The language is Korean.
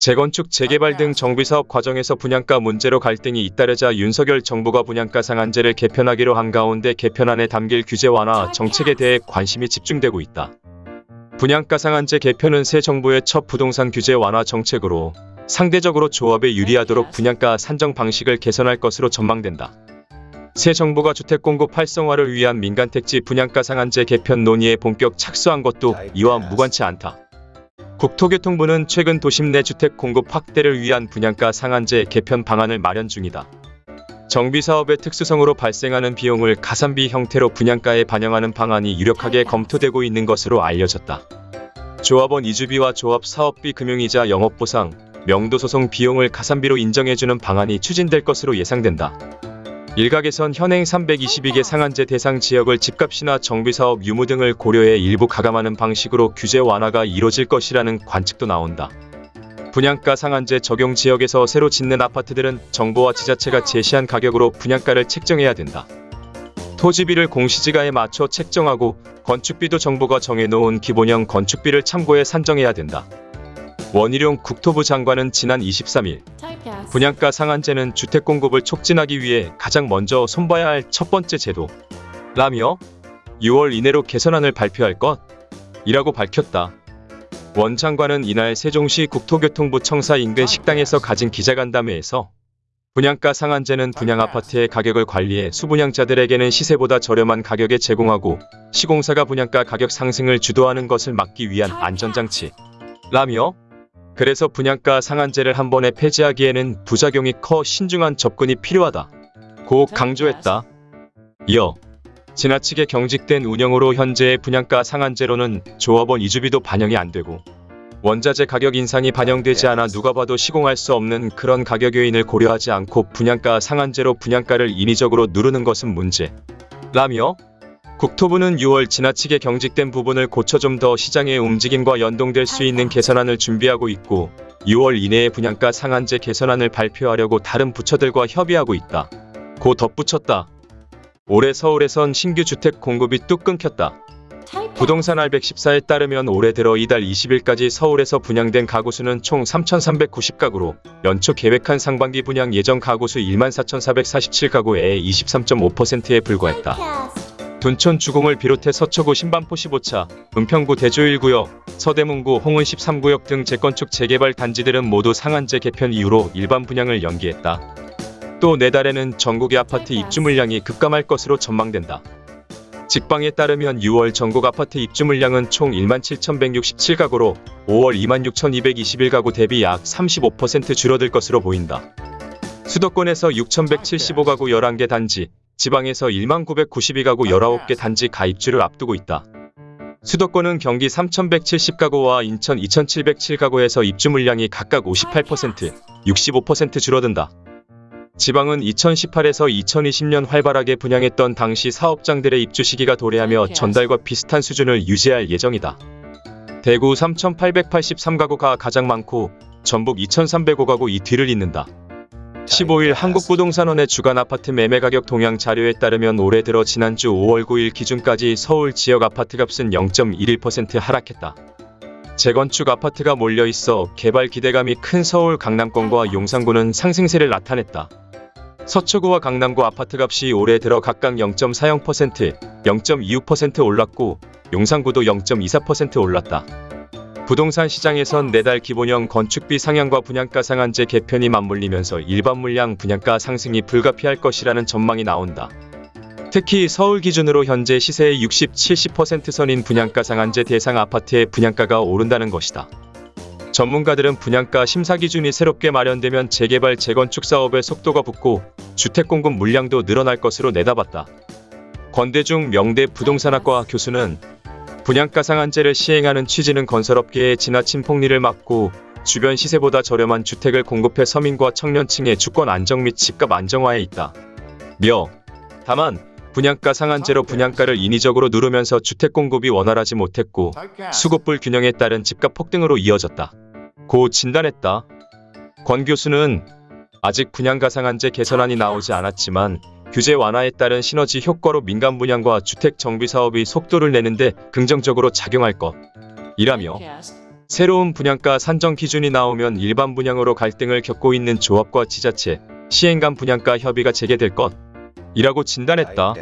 재건축, 재개발 등 정비 사업 과정에서 분양가 문제로 갈등이 잇따르자 윤석열 정부가 분양가 상한제를 개편하기로 한 가운데 개편안에 담길 규제 완화 정책에 대해 관심이 집중되고 있다. 분양가 상한제 개편은 새 정부의 첫 부동산 규제 완화 정책으로 상대적으로 조합에 유리하도록 분양가 산정 방식을 개선할 것으로 전망된다. 새 정부가 주택 공급 활성화를 위한 민간 택지 분양가 상한제 개편 논의에 본격 착수한 것도 이와 무관치 않다. 국토교통부는 최근 도심 내 주택 공급 확대를 위한 분양가 상한제 개편 방안을 마련 중이다. 정비사업의 특수성으로 발생하는 비용을 가산비 형태로 분양가에 반영하는 방안이 유력하게 검토되고 있는 것으로 알려졌다. 조합원 이주비와 조합 사업비 금융이자 영업보상, 명도소송 비용을 가산비로 인정해주는 방안이 추진될 것으로 예상된다. 일각에선 현행 322개 상한제 대상 지역을 집값이나 정비사업 유무 등을 고려해 일부 가감하는 방식으로 규제 완화가 이뤄질 것이라는 관측도 나온다. 분양가 상한제 적용 지역에서 새로 짓는 아파트들은 정부와 지자체가 제시한 가격으로 분양가를 책정해야 된다. 토지비를 공시지가에 맞춰 책정하고 건축비도 정부가 정해놓은 기본형 건축비를 참고해 산정해야 된다. 원희룡 국토부 장관은 지난 23일 분양가 상한제는 주택 공급을 촉진하기 위해 가장 먼저 손봐야 할 첫 번째 제도. 라며 6월 이내로 개선안을 발표할 것이라고 밝혔다. 원 장관은 이날 세종시 국토교통부 청사 인근 식당에서 가진 기자간담회에서 분양가 상한제는 분양 아파트의 가격을 관리해 수분양자들에게는 시세보다 저렴한 가격에 제공하고 시공사가 분양가 가격 상승을 주도하는 것을 막기 위한 안전장치. 라며 그래서 분양가 상한제를 한 번에 폐지하기에는 부작용이 커 신중한 접근이 필요하다. 고 강조했다. 이어 지나치게 경직된 운영으로 현재의 분양가 상한제로는 조합원 이주비도 반영이 안 되고 원자재 가격 인상이 반영되지 않아 누가 봐도 시공할 수 없는 그런 가격 요인을 고려하지 않고 분양가 상한제로 분양가를 인위적으로 누르는 것은 문제. 라며 국토부는 6월 지나치게 경직된 부분을 고쳐 좀 더 시장의 움직임과 연동될 수 있는 개선안을 준비하고 있고 6월 이내에 분양가 상한제 개선안을 발표하려고 다른 부처들과 협의하고 있다. 고 덧붙였다. 올해 서울에선 신규 주택 공급이 뚝 끊겼다. 부동산 알 114에 따르면 올해 들어 이달 20일까지 서울에서 분양된 가구 수는 총 3,390가구로 연초 계획한 상반기 분양 예정 가구 수 14,447가구의 23.5%에 불과했다. 둔촌 주공을 비롯해 서초구 신반포 15차, 은평구 대조 1구역, 서대문구 홍은 13구역 등 재건축 재개발 단지들은 모두 상한제 개편 이후로 일반 분양을 연기했다. 또 내달에는 전국의 아파트 입주 물량이 급감할 것으로 전망된다. 직방에 따르면 6월 전국 아파트 입주 물량은 총 17,167가구로 5월 26,221가구 대비 약 35% 줄어들 것으로 보인다. 수도권에서 6,175가구 11개 단지, 지방에서 1만 992가구 19개 단지 가입주를 앞두고 있다. 수도권은 경기 3,170가구와 인천 2,707가구에서 입주 물량이 각각 58%, 65% 줄어든다. 지방은 2018에서 2020년 활발하게 분양했던 당시 사업장들의 입주 시기가 도래하며 전달과 비슷한 수준을 유지할 예정이다. 대구 3,883가구가 가장 많고 전북 2,305가구 이 뒤를 잇는다. 15일 한국부동산원의 주간 아파트 매매 가격 동향 자료에 따르면 올해 들어 지난주 5월 9일 기준까지 서울 지역 아파트 값은 0.11% 하락했다. 재건축 아파트가 몰려 있어 개발 기대감이 큰 서울 강남권과 용산구는 상승세를 나타냈다. 서초구와 강남구 아파트값이 올해 들어 각각 0.40%, 0.26% 올랐고 용산구도 0.24% 올랐다. 부동산 시장에선 내달 기본형 건축비 상향과 분양가 상한제 개편이 맞물리면서 일반 물량 분양가 상승이 불가피할 것이라는 전망이 나온다. 특히 서울 기준으로 현재 시세의 60, 70% 선인 분양가 상한제 대상 아파트의 분양가가 오른다는 것이다. 전문가들은 분양가 심사 기준이 새롭게 마련되면 재개발 재건축 사업의 속도가 붙고 주택 공급 물량도 늘어날 것으로 내다봤다. 권대중 명대 부동산학과 교수는 분양가 상한제를 시행하는 취지는 건설업계의 지나친 폭리를 막고 주변 시세보다 저렴한 주택을 공급해 서민과 청년층의 주권 안정 및 집값 안정화에 있다. 며 다만 분양가 상한제로 분양가를 인위적으로 누르면서 주택 공급이 원활하지 못했고 수급 불 균형에 따른 집값 폭등으로 이어졌다. 고 진단했다. 권 교수는 아직 분양가 상한제 개선안이 나오지 않았지만 규제 완화에 따른 시너지 효과로 민간 분양과 주택 정비 사업이 속도를 내는데 긍정적으로 작용할 것. 이라며 새로운 분양가 산정 기준이 나오면 일반 분양으로 갈등을 겪고 있는 조합과 지자체, 시행 간 분양가 협의가 재개될 것. 이라고 진단했다.